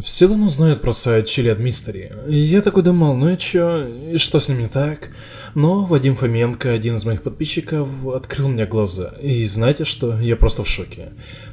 Все давно знают про сайт Chili at Mystery. И я такой думал, ну и чё, и что с ним не так? Но Вадим Фоменко, один из моих подписчиков, открыл мне глаза. И знаете что, я просто в шоке.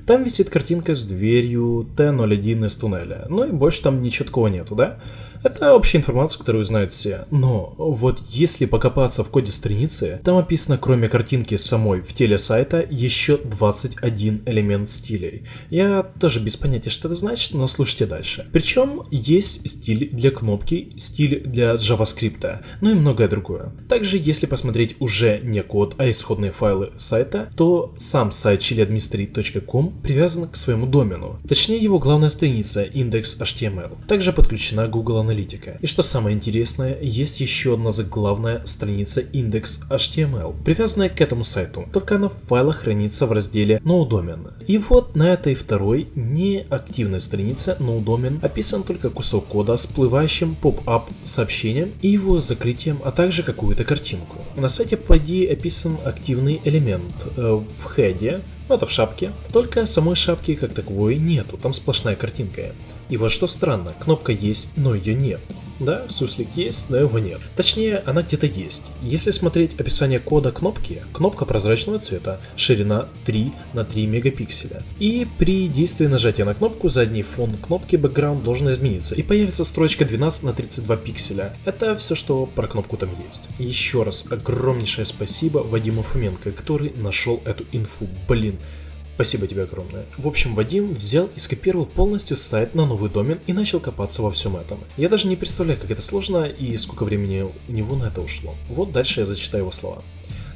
Там висит картинка с дверью Т-01 из туннеля. Ну и больше там ничего такого нету, да? Это общая информация, которую знают все. Но вот если покопаться в коде страницы, там описано кроме картинки самой в теле сайта еще 21 элемент стилей. Я тоже без понятия, что это значит, но слушайте дальше. Причем есть стиль для кнопки, стиль для JavaScript, ну и многое другое. Также, если посмотреть уже не код, а исходные файлы сайта, то сам сайт chiliadministrate.com привязан к своему домену. Точнее, его главная страница index.html. Также подключена Google Analytics аналитика. И что самое интересное, есть еще одна заглавная страница index.html, привязанная к этому сайту, только она в файлах хранится в разделе NoDomain. И вот на этой второй неактивной странице NoDomain описан только кусок кода с всплывающим поп-ап сообщением и его закрытием, а также какую-то картинку. На сайте POD описан активный элемент э, в хеде, это в шапке, только самой шапки как таковой нету, там сплошная картинка. И вот что странно, кнопка есть, но ее нет. Да, суслик есть, но его нет. Точнее, она где-то есть. Если смотреть описание кода кнопки, кнопка прозрачного цвета, ширина 3 на 3 мегапикселя. И при действии нажатия на кнопку задний фон кнопки background должен измениться и появится строчка 12 на 32 пикселя. Это все, что про кнопку там есть. Еще раз огромнейшее спасибо Вадиму Фоменко, который нашел эту инфу. Блин, Спасибо тебе огромное. В общем, Вадим взял и скопировал полностью сайт на новый домен и начал копаться во всем этом. Я даже не представляю, как это сложно и сколько времени у него на это ушло. Вот дальше я зачитаю его слова.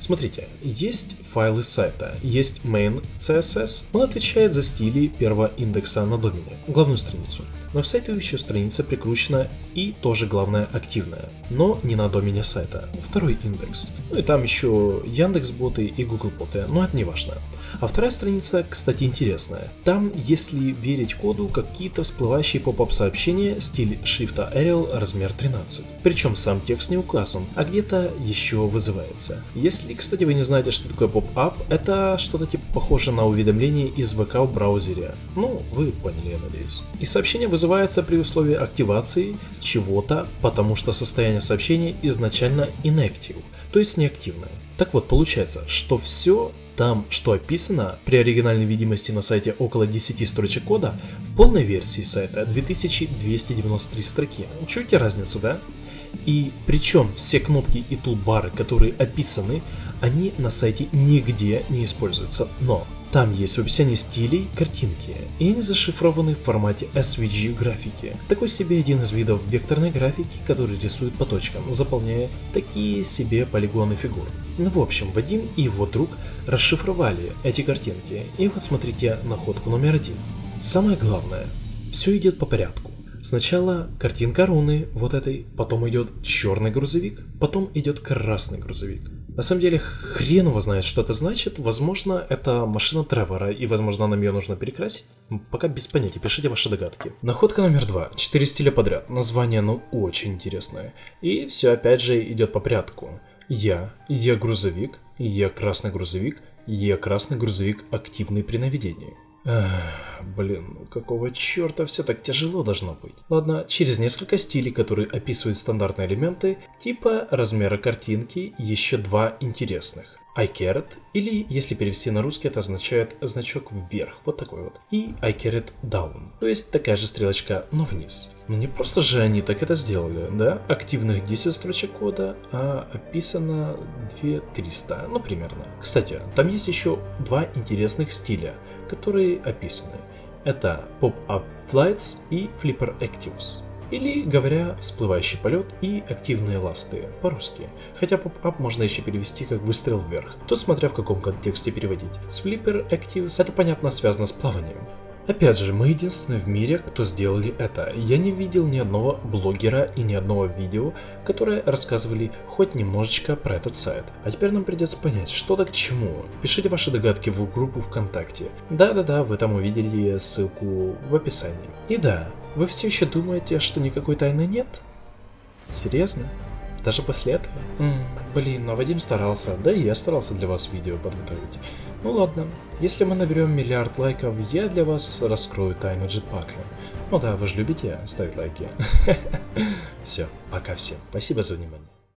Смотрите, есть файлы сайта, есть main CSS, он отвечает за стили первого индекса на домене, главную страницу. Но еще страница прикручена и тоже главная активная, но не на домене сайта, второй индекс. Ну и там еще Яндекс боты и Google боты, но это не важно. А вторая страница, кстати, интересная. Там, если верить коду, какие-то всплывающие pop-up сообщения, стиль шрифта Arial, размер 13. Причем сам текст не указан, а где-то еще вызывается. Если, кстати, вы не знаете, что такое pop-up, это что-то типа похоже на уведомление из ВК в браузере. Ну, вы поняли, я надеюсь. И сообщение вызывается при условии активации чего-то, потому что состояние сообщения изначально inactive, то есть неактивное. Так вот, получается, что все там, что описано при оригинальной видимости на сайте около 10 строчек кода, в полной версии сайта 2293 строки. Чуете разницу, да? И причем все кнопки и тулбары, которые описаны, они на сайте нигде не используются, но там есть в описании стилей картинки, и они зашифрованы в формате SVG графики. Такой себе один из видов векторной графики, который рисует по точкам, заполняя такие себе полигоны фигур. Ну в общем, Вадим и его друг расшифровали эти картинки, и вот смотрите находку номер один. Самое главное, все идет по порядку. Сначала картинка руны, вот этой, потом идет черный грузовик, потом идет красный грузовик. На самом деле, хрен его знает, что это значит. Возможно, это машина Тревора, и, возможно, нам ее нужно перекрасить. Пока без понятия, пишите ваши догадки. Находка номер два. Четыре стиля подряд. Название, ну, очень интересное. И все, опять же, идет по порядку. Я, я грузовик, я красный грузовик, я красный грузовик активный при наведении. Блин, ну какого черта все так тяжело должно быть? Ладно, через несколько стилей, которые описывают стандартные элементы, типа размера картинки, еще два интересных. iCarrot, или если перевести на русский, это означает значок вверх, вот такой вот. И iCarrot down, то есть такая же стрелочка, но вниз. Ну не просто же они так это сделали, да? Активных 10 строчек кода, а описано 2300, ну примерно. Кстати, там есть еще два интересных стиля – которые описаны. Это Pop-Up Flights и Flipper Actives. Или, говоря, всплывающий полет и активные ласты, по-русски. Хотя поп-ап можно еще перевести как выстрел вверх, то смотря в каком контексте переводить. С Flipper Actives это понятно связано с плаванием. Опять же, мы единственные в мире, кто сделали это. Я не видел ни одного блогера и ни одного видео, которые рассказывали хоть немножечко про этот сайт. А теперь нам придется понять, что да к чему. Пишите ваши догадки в группу ВКонтакте. Да-да-да, вы там увидели ссылку в описании. И да, вы все еще думаете, что никакой тайны нет? Серьезно? Даже после этого? М -м, блин, но Вадим старался, да и я старался для вас видео подготовить. Ну ладно, если мы наберем миллиард лайков, я для вас раскрою тайну джетпака. Ну да, вы же любите ставить лайки. Все, пока всем. Спасибо за внимание.